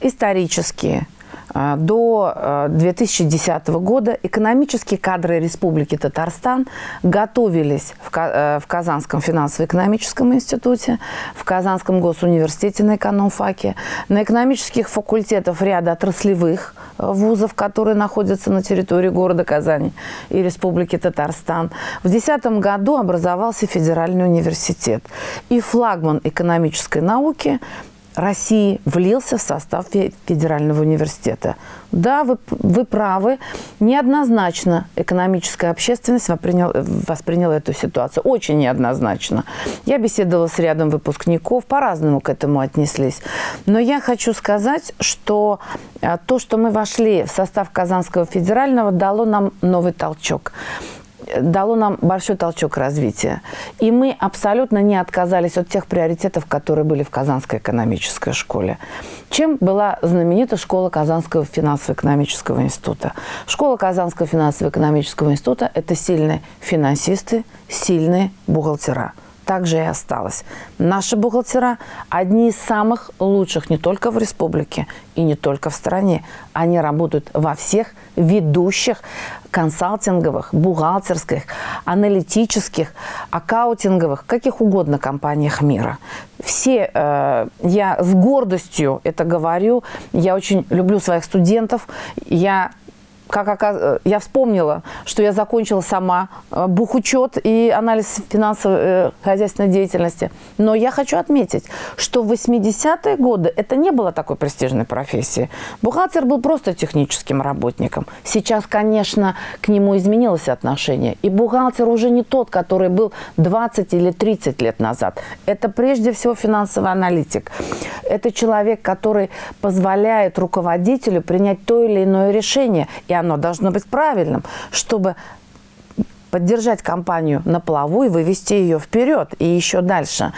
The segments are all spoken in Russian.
исторически а, до 2010 а, года экономические кадры Республики Татарстан готовились в Казанском финансово-экономическом институте, в Казанском госуниверситете на экономфаке, на экономических факультетах ряда отраслевых вузов, которые находятся на территории города Казани и Республики Татарстан. В 2010 году образовался Федеральный университет. И флагман экономической науки – России влился в состав Федерального университета. Да, вы, вы правы, неоднозначно экономическая общественность восприняла, восприняла эту ситуацию. Очень неоднозначно. Я беседовала с рядом выпускников, по-разному к этому отнеслись. Но я хочу сказать, что а, то, что мы вошли в состав Казанского федерального, дало нам новый толчок дало нам большой толчок развития. И мы абсолютно не отказались от тех приоритетов, которые были в Казанской экономической школе. Чем была знаменита школа Казанского финансово-экономического института? Школа Казанского финансово-экономического института – это сильные финансисты, сильные бухгалтера – так же и осталось. Наши бухгалтера одни из самых лучших не только в республике и не только в стране. Они работают во всех ведущих консалтинговых, бухгалтерских, аналитических, аккаутинговых, каких угодно компаниях мира. Все, э, я с гордостью это говорю, я очень люблю своих студентов, я как оказ... я вспомнила, что я закончила сама э, бухучет и анализ финансово-хозяйственной э, деятельности. Но я хочу отметить, что в 80-е годы это не было такой престижной профессии. Бухгалтер был просто техническим работником. Сейчас, конечно, к нему изменилось отношение. И бухгалтер уже не тот, который был 20 или 30 лет назад. Это прежде всего финансовый аналитик. Это человек, который позволяет руководителю принять то или иное решение и оно должно быть правильным, чтобы поддержать компанию на плаву и вывести ее вперед и еще дальше.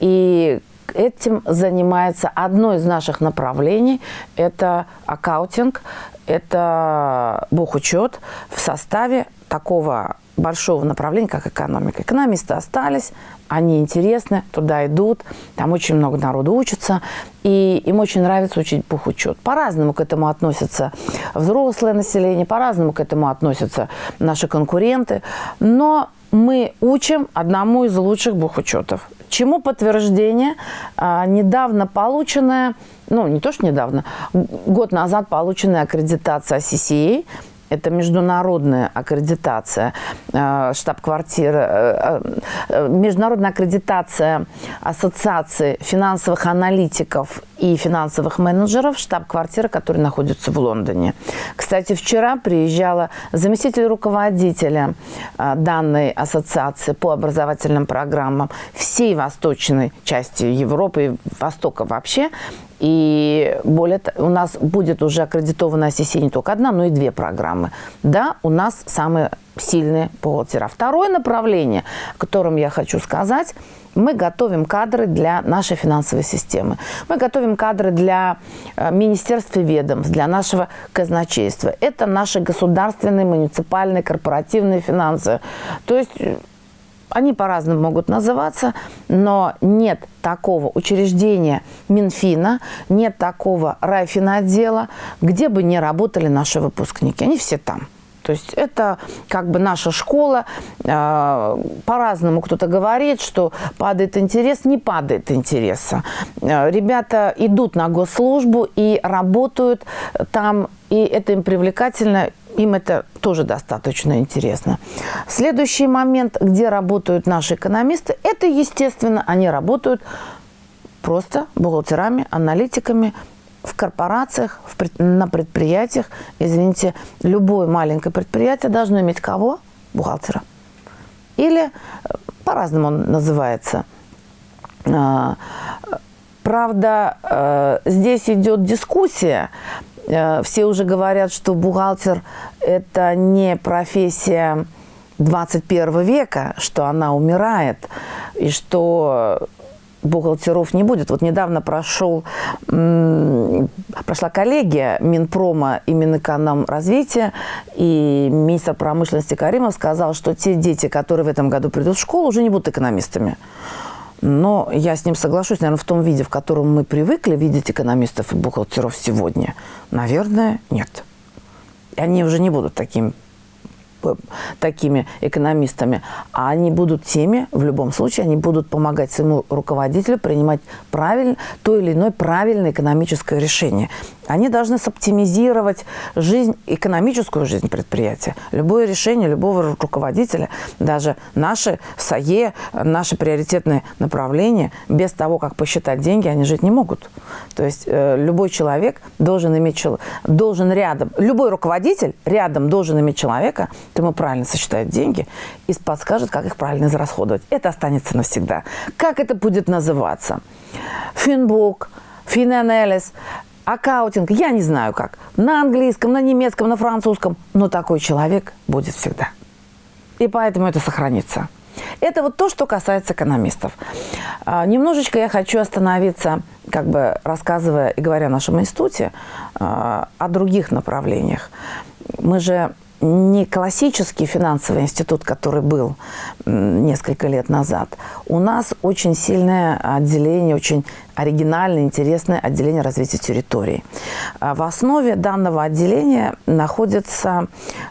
И этим занимается одно из наших направлений. Это аккаутинг, это бухучет в составе такого большого направления, как экономика. Экономисты остались, они интересны, туда идут, там очень много народу учится, и им очень нравится учить бухучет. По-разному к этому относятся взрослое население, по-разному к этому относятся наши конкуренты, но мы учим одному из лучших бухучетов. Чему подтверждение? А, недавно полученная, ну не то что недавно, год назад полученная аккредитация CCA – это международная аккредитация э, штаб-квартиры, э, э, международная аккредитация Ассоциации финансовых аналитиков и финансовых менеджеров, штаб-квартира, которая находится в Лондоне. Кстати, вчера приезжала заместитель руководителя данной ассоциации по образовательным программам всей восточной части Европы и Востока вообще, и более у нас будет уже аккредитована OCC не только одна, но и две программы. Да, у нас самые сильные бухгалтера. Второе направление, о котором я хочу сказать, мы готовим кадры для нашей финансовой системы. Мы готовим кадры для э, министерств и ведомств, для нашего казначейства. Это наши государственные, муниципальные, корпоративные финансы. То есть они по-разному могут называться, но нет такого учреждения Минфина, нет такого райфинотдела, где бы не работали наши выпускники. Они все там. То есть это как бы наша школа. А, по-разному кто-то говорит, что падает интерес. Не падает интереса. А, ребята идут на госслужбу и работают там, и это им привлекательно им это тоже достаточно интересно. Следующий момент, где работают наши экономисты, это, естественно, они работают просто бухгалтерами, аналитиками, в корпорациях, в на предприятиях. Извините, любое маленькое предприятие должно иметь кого? Бухгалтера. Или э, по-разному он называется. А, правда, э, здесь идет дискуссия Э, все уже говорят, что бухгалтер – это не профессия 21 века, что она умирает, и что бухгалтеров не будет. Вот недавно прошел, прошла коллегия Минпрома и Минэкономразвития, и министр промышленности Каримов сказал, что те дети, которые в этом году придут в школу, уже не будут экономистами. Но я с ним соглашусь, наверное, в том виде, в котором мы привыкли видеть экономистов и бухгалтеров сегодня. Наверное, нет. Они уже не будут такими такими экономистами, а они будут теми, в любом случае, они будут помогать своему руководителю принимать правильно, то или иное правильное экономическое решение. Они должны соптимизировать жизнь, экономическую жизнь предприятия. Любое решение любого руководителя, даже наши САЕ, наши приоритетные направления, без того, как посчитать деньги, они жить не могут. То есть э, любой человек должен иметь, должен рядом, любой руководитель рядом должен иметь человека, ему правильно сосчитает деньги и подскажет, как их правильно израсходовать. Это останется навсегда. Как это будет называться? Финбук, финанализ, аккаутинг, я не знаю как. На английском, на немецком, на французском. Но такой человек будет всегда. И поэтому это сохранится. Это вот то, что касается экономистов. А, немножечко я хочу остановиться, как бы рассказывая и говоря о нашем институте, а, о других направлениях. Мы же не классический финансовый институт, который был несколько лет назад. У нас очень сильное отделение, очень оригинальное, интересное отделение развития территории. А в основе данного отделения находится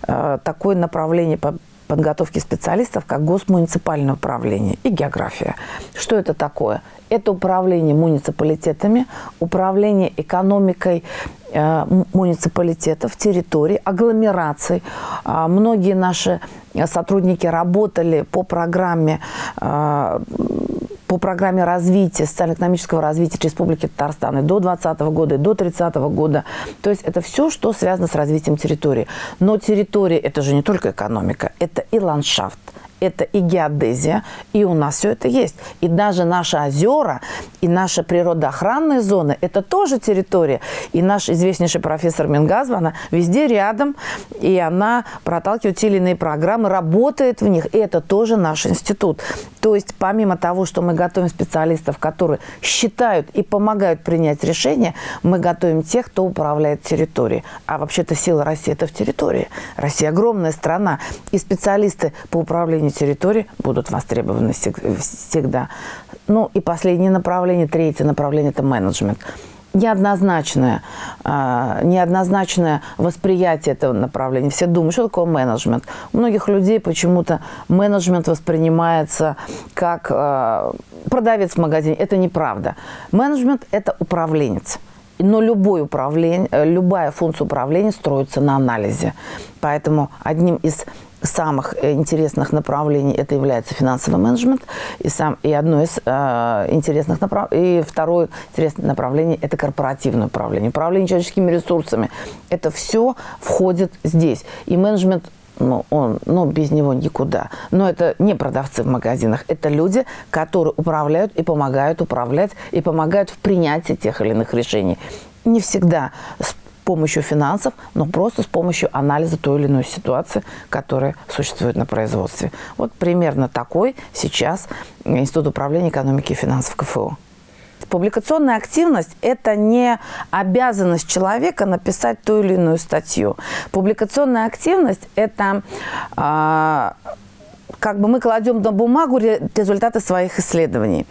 э, такое направление по подготовки специалистов, как госмуниципальное управление и география. Что это такое? Это управление муниципалитетами, управление экономикой э, муниципалитетов, территорий, агломераций. Э, многие наши сотрудники работали по программе э, по программе развития, социально-экономического развития Республики Татарстан и до 2020 года, и до 30 года. То есть это все, что связано с развитием территории. Но территория – это же не только экономика, это и ландшафт, это и геодезия, и у нас все это есть. И даже наши озера, и наша природоохранная зона – это тоже территория. И наш известнейший профессор Мингазова, она везде рядом, и она проталкивает те или иные программы, работает в них, и это тоже наш институт. То есть помимо того, что мы готовим специалистов, которые считают и помогают принять решения, мы готовим тех, кто управляет территорией. А вообще-то сила России – это в территории. Россия огромная страна, и специалисты по управлению управлению территорией будут востребованы всегда. Ну и последнее направление, третье направление – это менеджмент неоднозначное, э, неоднозначное восприятие этого направления. Все думают, что такое менеджмент. У многих людей почему-то менеджмент воспринимается как э, продавец в магазине. Это неправда. Менеджмент – это управленец. Но любой управление, любая функция управления строится на анализе. Поэтому одним из самых э, интересных направлений это является финансовый менеджмент. И, сам, и одно из э, интересных направлений, и второе интересное направление – это корпоративное управление. Управление человеческими ресурсами. Это все входит здесь. И менеджмент ну, он, ну, без него никуда. Но это не продавцы в магазинах, это люди, которые управляют и помогают управлять, и помогают в принятии тех или иных решений. Не всегда помощью финансов, но просто с помощью анализа той или иной ситуации, которая существует на производстве. Вот примерно такой сейчас Институт управления экономики и финансов КФУ. Публикационная активность – это не обязанность человека написать ту или иную статью. Публикационная активность – это э, как бы мы кладем на бумагу результаты своих исследований.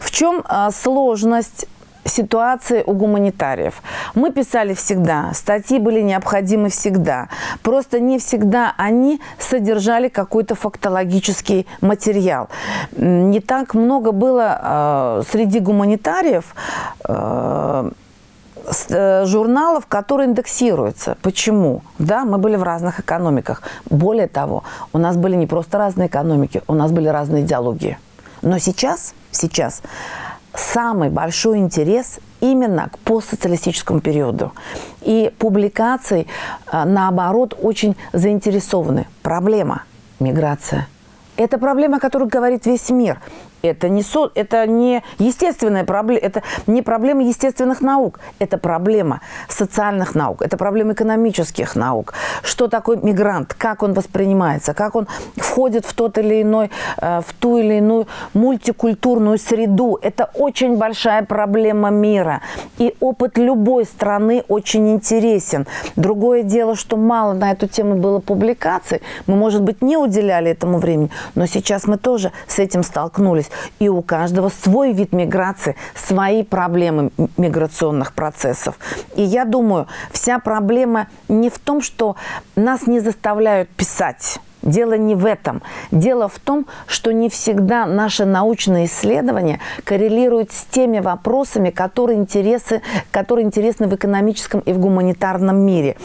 В чем э, сложность ситуации у гуманитариев. Мы писали всегда, статьи были необходимы всегда. Просто не всегда они содержали какой-то фактологический материал. Не так много было э, среди гуманитариев э, э, журналов, которые индексируются. Почему? Да, мы были в разных экономиках. Более того, у нас были не просто разные экономики, у нас были разные идеологии. Но сейчас, сейчас самый большой интерес именно к постсоциалистическому периоду. И публикации, э, наоборот, очень заинтересованы. Проблема – миграция. Это проблема, о которой говорит весь мир. Это не, со, это не естественная проблема, это не проблема естественных наук, это проблема социальных наук, это проблема экономических наук. Что такое мигрант, как он воспринимается, как он входит в тот или иной, э, в ту или иную мультикультурную среду. Это очень большая проблема мира. И опыт любой страны очень интересен. Другое дело, что мало на эту тему было публикаций. Мы, может быть, не уделяли этому времени, но сейчас мы тоже с этим столкнулись. И у каждого свой вид миграции, свои проблемы миграционных процессов. И я думаю, вся проблема не в том, что нас не заставляют писать, Дело не в этом. Дело в том, что не всегда наши научные исследования коррелируют с теми вопросами, которые, интересы, которые интересны в экономическом и в гуманитарном мире.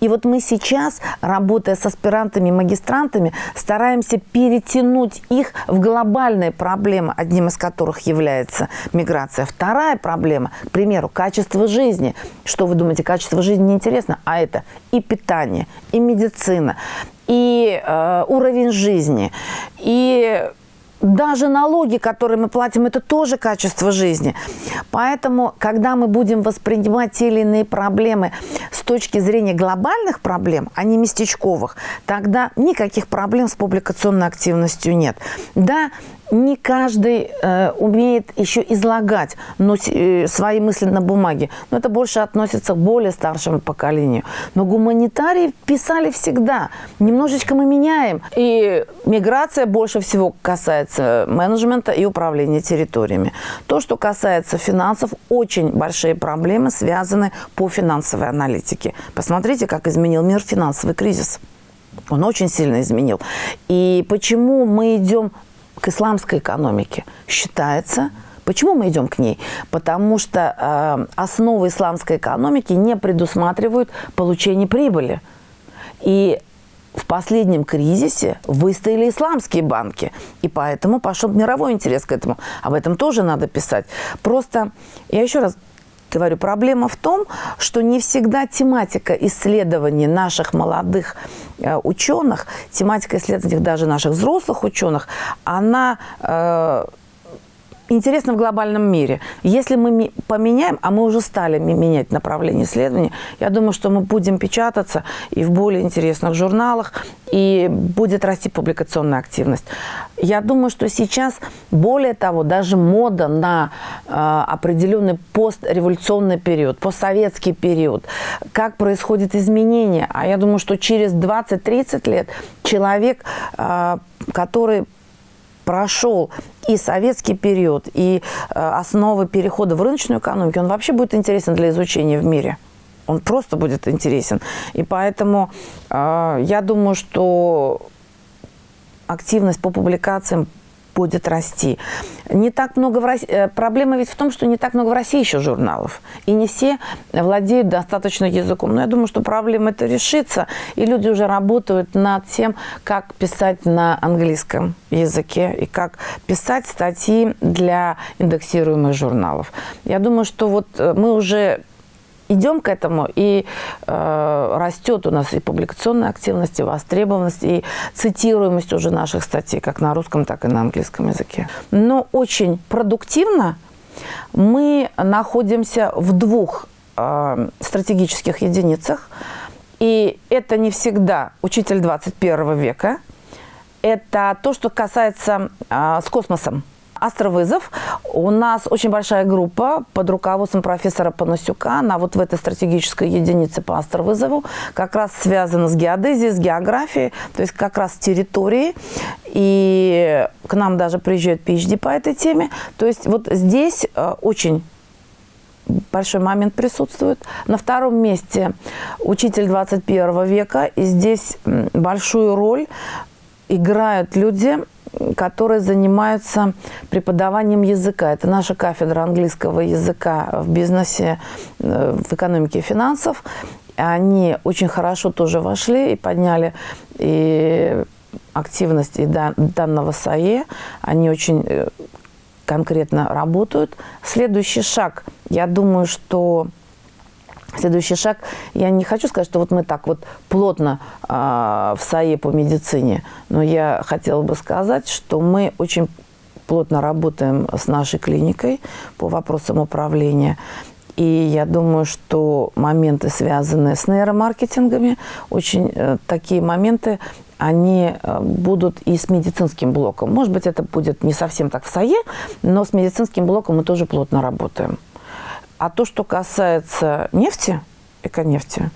И вот мы сейчас, работая с аспирантами и магистрантами, стараемся перетянуть их в глобальные проблемы, одним из которых является миграция. Вторая проблема, к примеру, качество жизни. Что вы думаете, качество жизни неинтересно? А это и питание, и медицина, и э, уровень жизни, и даже налоги, которые мы платим, это тоже качество жизни. Поэтому, когда мы будем воспринимать те или иные проблемы с точки зрения глобальных проблем, а не местечковых, тогда никаких проблем с публикационной активностью нет. Да, не каждый э, умеет еще излагать но, э, свои мысли на бумаге. Но это больше относится к более старшему поколению. Но гуманитарии писали всегда. Немножечко мы меняем. И миграция больше всего касается менеджмента и управления территориями. То, что касается финансов, очень большие проблемы связаны по финансовой аналитике. Посмотрите, как изменил мир финансовый кризис. Он очень сильно изменил. И почему мы идем к исламской экономике. Считается, Почему мы идем к ней? Потому что э, основы исламской экономики не предусматривают получение прибыли. И в последнем кризисе выстояли исламские банки. И поэтому пошел мировой интерес к этому. Об этом тоже надо писать. Просто, я еще раз говорю, проблема в том, что не всегда тематика исследований наших молодых э, ученых, тематика исследований даже наших взрослых ученых, она... Э, интересно в глобальном мире. Если мы поменяем, а мы уже стали менять направление исследований, я думаю, что мы будем печататься и в более интересных журналах, и будет расти публикационная активность. Я думаю, что сейчас, более того, даже мода на э, определенный постреволюционный период, постсоветский период, как происходит изменение. А я думаю, что через 20-30 лет человек, э, который прошел и советский период, и э, основы перехода в рыночную экономику, он вообще будет интересен для изучения в мире. Он просто будет интересен. И поэтому э, я думаю, что активность по публикациям будет расти. Не так много в России, э, проблема ведь в том, что не так много в России еще журналов. И не все владеют достаточно языком. Но я думаю, что проблема это решится. И люди уже работают над тем, как писать на английском языке и как писать статьи для индексируемых журналов. Я думаю, что вот э, мы уже идем к этому, и э, растет у нас и публикационная активность, и востребованность, и цитируемость уже наших статей, как на русском, так и на английском языке. Но очень продуктивно мы находимся в двух э, стратегических единицах, и это не всегда учитель 21 века, это то, что касается э, с космосом. Астровызов. У нас очень большая группа под руководством профессора Панасюка. Она вот в этой стратегической единице по астровызову как раз связана с геодезией, с географией, то есть как раз с территорией. И к нам даже приезжают PhD по этой теме. То есть вот здесь э, очень большой момент присутствует. На втором месте учитель 21 века. И здесь большую роль играют люди, которые занимаются преподаванием языка. Это наша кафедра английского языка в бизнесе, э, в экономике и финансов. Они очень хорошо тоже вошли и подняли и активность и данного САЕ. Они очень э, конкретно работают. Следующий шаг, я думаю, что Следующий шаг, я не хочу сказать, что вот мы так вот плотно э, в САЕ по медицине, но я хотела бы сказать, что мы очень плотно работаем с нашей клиникой по вопросам управления. И я думаю, что моменты, связанные с нейромаркетингами, очень э, такие моменты, они э, будут и с медицинским блоком. Может быть, это будет не совсем так в САЕ, но с медицинским блоком мы тоже плотно работаем. А то, что касается нефти, эконефти,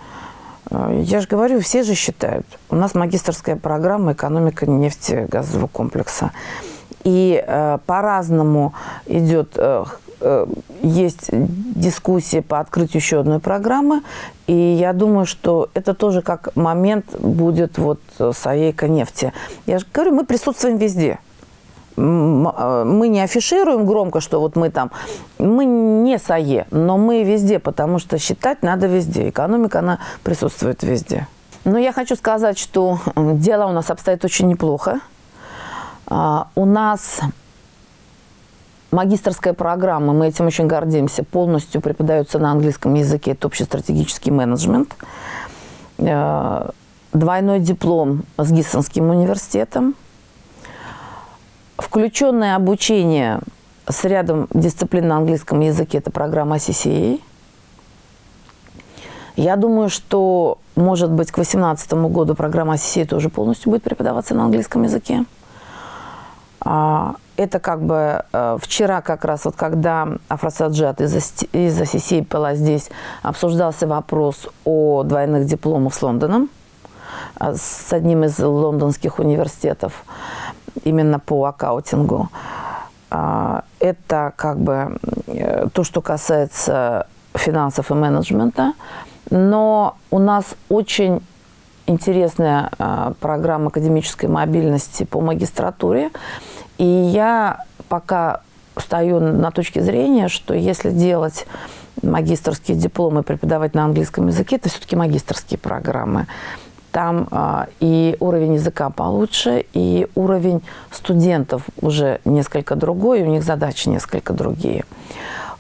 э, я же говорю, все же считают. У нас магистрская программа «Экономика нефтегазового комплекса». И э, по-разному идет, э, э, есть дискуссии по открытию еще одной программы. И я думаю, что это тоже как момент будет вот с АЕКО нефти. Я же говорю, мы присутствуем везде мы не афишируем громко, что вот мы там, мы не САЕ, но мы везде, потому что считать надо везде. Экономика, она присутствует везде. Но я хочу сказать, что дело у нас обстоит очень неплохо. А, у нас магистрская программа, мы этим очень гордимся, полностью преподается на английском языке, это общестратегический менеджмент. А, двойной диплом с Гиссонским университетом – Включенное обучение с рядом дисциплин на английском языке – это программа CCA. Я думаю, что, может быть, к 2018 году программа CCA тоже полностью будет преподаваться на английском языке. А, это как бы э, вчера как раз, вот когда Афросаджат из-за из CCA была здесь, обсуждался вопрос о двойных дипломах с Лондоном, э, с одним из лондонских университетов именно по аккаунтингу. А, это как бы э, то, что касается финансов и менеджмента. Но у нас очень интересная а, программа академической мобильности по магистратуре. И я пока стою на точке зрения, что если делать магистрские дипломы, преподавать на английском языке, это все-таки магистрские программы. Там а, и уровень языка получше, и уровень студентов уже несколько другой, у них задачи несколько другие.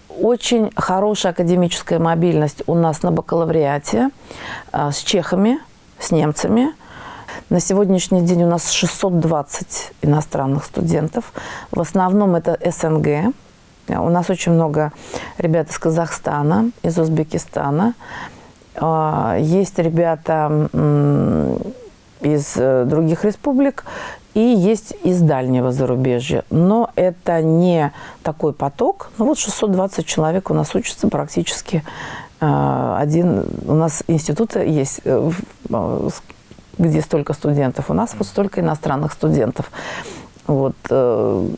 Очень хорошая академическая мобильность у нас на бакалавриате а, с чехами, с немцами. На сегодняшний день у нас 620 иностранных студентов. В основном это СНГ. У нас очень много ребят из Казахстана, из Узбекистана. А, есть ребята из э, других республик и есть из дальнего зарубежья. Но это не такой поток. Ну вот 620 человек у нас учатся практически. А, один у нас института есть, э, а, где столько студентов. У нас вот столько иностранных студентов. Вот. Э,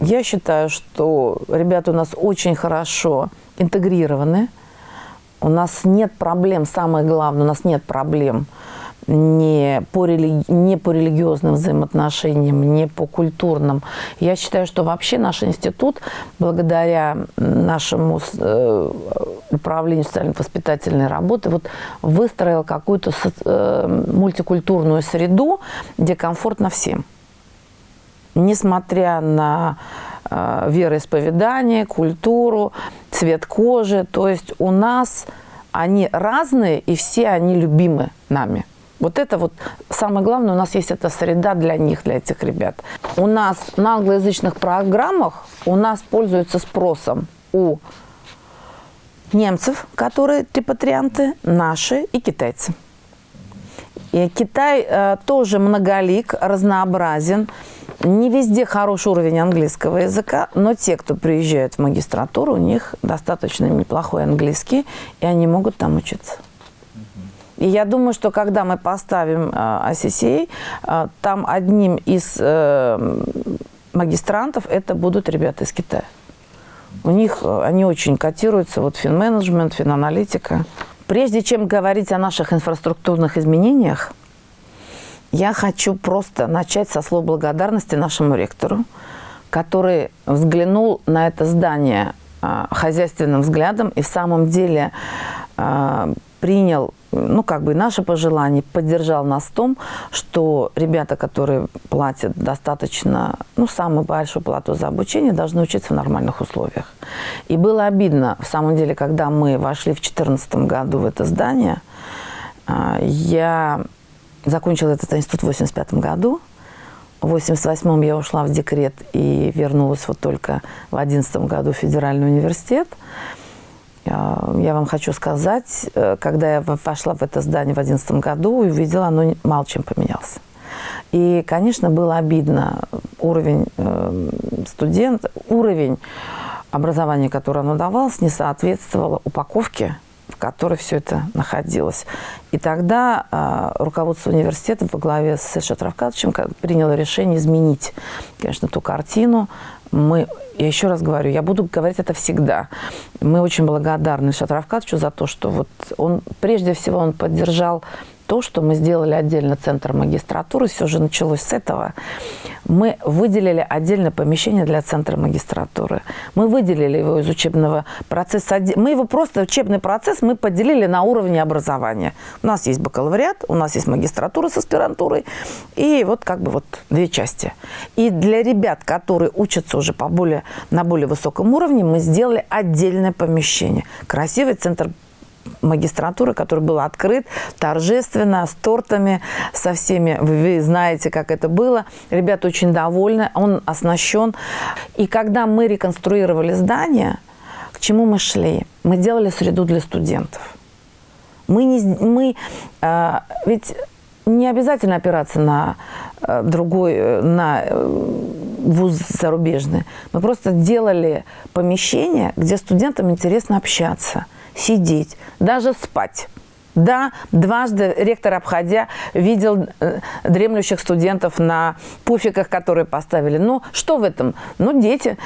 я считаю, что ребята у нас очень хорошо интегрированы у нас нет проблем, самое главное, у нас нет проблем не по, религи... не по религиозным взаимоотношениям, не по культурным. Я считаю, что вообще наш институт, благодаря нашему э, управлению социально-воспитательной работы, вот выстроил какую-то э, мультикультурную среду, где комфортно всем. Несмотря на вероисповедание, культуру, цвет кожи. То есть у нас они разные, и все они любимы нами. Вот это вот самое главное, у нас есть эта среда для них, для этих ребят. У нас на англоязычных программах у нас пользуются спросом у немцев, которые репатрианты, наши и китайцы. И Китай э, тоже многолик, разнообразен. Не везде хороший уровень английского языка, но те, кто приезжают в магистратуру, у них достаточно неплохой английский, и они могут там учиться. И я думаю, что когда мы поставим ICCA, э, там одним из э, магистрантов это будут ребята из Китая. У них э, они очень котируются, вот финменеджмент, финаналитика. Прежде чем говорить о наших инфраструктурных изменениях, я хочу просто начать со слов благодарности нашему ректору, который взглянул на это здание э, хозяйственным взглядом и в самом деле э, принял ну, как бы наше пожелание, поддержал нас в том, что ребята, которые платят достаточно, ну, самую большую плату за обучение, должны учиться в нормальных условиях. И было обидно, в самом деле, когда мы вошли в 2014 году в это здание, э, я закончила этот институт в 85 году. В 88 я ушла в декрет и вернулась вот только в 11 году в федеральный университет. А, я вам хочу сказать, э, когда я вошла в это здание в 2011 году, увидела, оно мало чем поменялось. И, конечно, было обидно уровень э, студент, уровень образования, которое оно давалось, не соответствовало упаковке в которой все это находилось. И тогда э, руководство университета во главе с Сэшей Равкадовичем приняло решение изменить, конечно, ту картину. Мы, я еще раз говорю, я буду говорить это всегда. Мы очень благодарны Шатравкадовичу за то, что вот он, прежде всего, он поддержал то, что мы сделали отдельно центр магистратуры, все же началось с этого. Мы выделили отдельное помещение для центра магистратуры. Мы выделили его из учебного процесса. Мы его просто, учебный процесс, мы поделили на уровне образования. У нас есть бакалавриат, у нас есть магистратура с аспирантурой. И вот как бы вот две части. И для ребят, которые учатся уже по более, на более высоком уровне, мы сделали отдельное помещение. Красивый центр магистратуры, который был открыт торжественно, с тортами, со всеми. Вы знаете, как это было. Ребята очень довольны, он оснащен. И когда мы реконструировали здание, к чему мы шли? Мы делали среду для студентов. Мы, не, мы э, ведь не обязательно опираться на э, другой, э, на вуз зарубежный. Мы просто делали помещение, где студентам интересно общаться – сидеть, даже спать. Да, дважды ректор, обходя, видел э, дремлющих студентов на пуфиках, которые поставили. Ну, что в этом? Ну, дети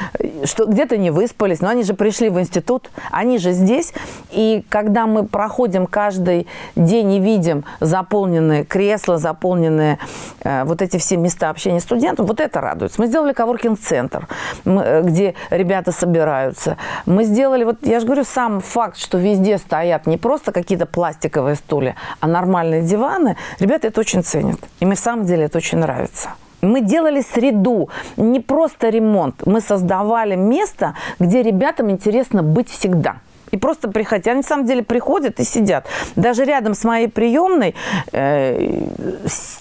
что где-то не выспались, но они же пришли в институт, они же здесь. И когда мы проходим каждый день и видим заполненные кресла, заполненные э, вот эти все места общения студентов, вот это радует. Мы сделали коворкинг-центр, э, где ребята собираются. Мы сделали, вот я же говорю, сам факт, что везде стоят не просто какие-то пластиковые пластиковые стулья, а нормальные диваны, ребята это очень ценят. И мне в самом деле это очень нравится. Мы делали среду, не просто ремонт. Мы создавали место, где ребятам интересно быть всегда. И просто приходить. Они на самом деле приходят и сидят. Даже рядом с моей приемной, э,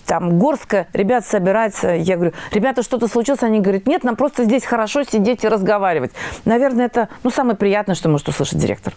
там горстка ребят собирается. Я говорю, ребята, что-то случилось? Они говорят, нет, нам просто здесь хорошо сидеть и разговаривать. Наверное, это ну, самое приятное, что может услышать директор.